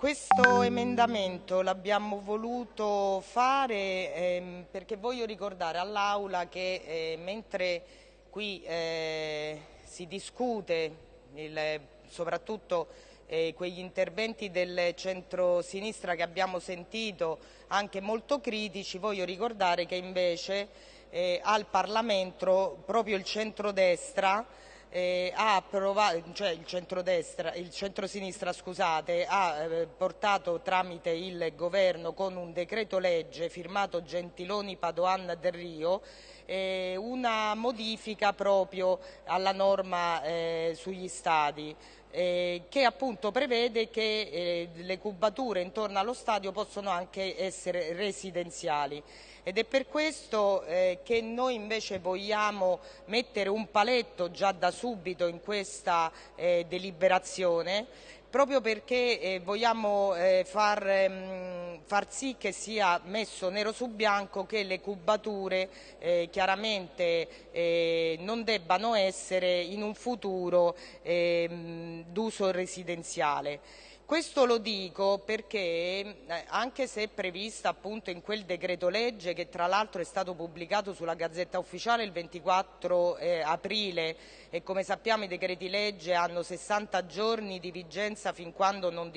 Questo emendamento l'abbiamo voluto fare ehm, perché voglio ricordare all'Aula che eh, mentre qui eh, si discute il, soprattutto eh, quegli interventi del centro-sinistra che abbiamo sentito anche molto critici, voglio ricordare che invece eh, al Parlamento proprio il centrodestra eh, ha approvato, cioè il il centrosinistra scusate, ha eh, portato tramite il governo con un decreto legge firmato Gentiloni, Padoan Del Rio eh, una modifica proprio alla norma eh, sugli stadi. Eh, che appunto prevede che eh, le cubature intorno allo stadio possono anche essere residenziali ed è per questo eh, che noi invece vogliamo mettere un paletto già da subito in questa eh, deliberazione proprio perché eh, vogliamo eh, far, ehm, far, sì che sia messo nero su bianco che le cubature eh, chiaramente eh, non debbano essere in un futuro ehm, d'uso residenziale. Questo lo dico perché eh, anche se è prevista appunto in quel decreto legge che tra l'altro è stato pubblicato sulla Gazzetta Ufficiale il 24 eh, aprile e come sappiamo i decreti legge hanno 60 giorni di vigenza fin quando non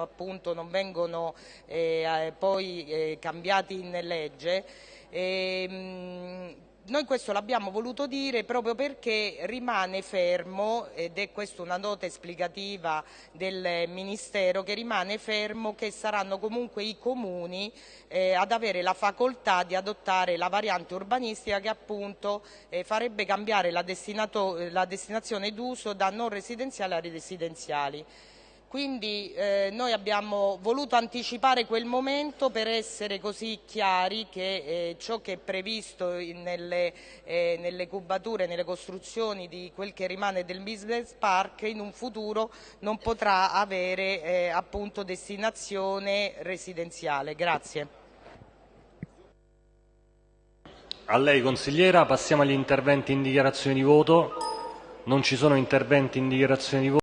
appunto, non vengono eh, eh poi eh, cambiati in legge, ehm, noi questo l'abbiamo voluto dire proprio perché rimane fermo, ed è questa una nota esplicativa del Ministero, che rimane fermo che saranno comunque i comuni eh, ad avere la facoltà di adottare la variante urbanistica che appunto eh, farebbe cambiare la, la destinazione d'uso da non residenziali a residenziali. Quindi eh, noi abbiamo voluto anticipare quel momento per essere così chiari che eh, ciò che è previsto nelle, eh, nelle, cubature, nelle costruzioni di quel che rimane del business park in un futuro non potrà avere eh, appunto destinazione residenziale. Grazie. A lei consigliera, passiamo agli interventi in dichiarazione di voto. Non ci sono interventi in dichiarazione di voto.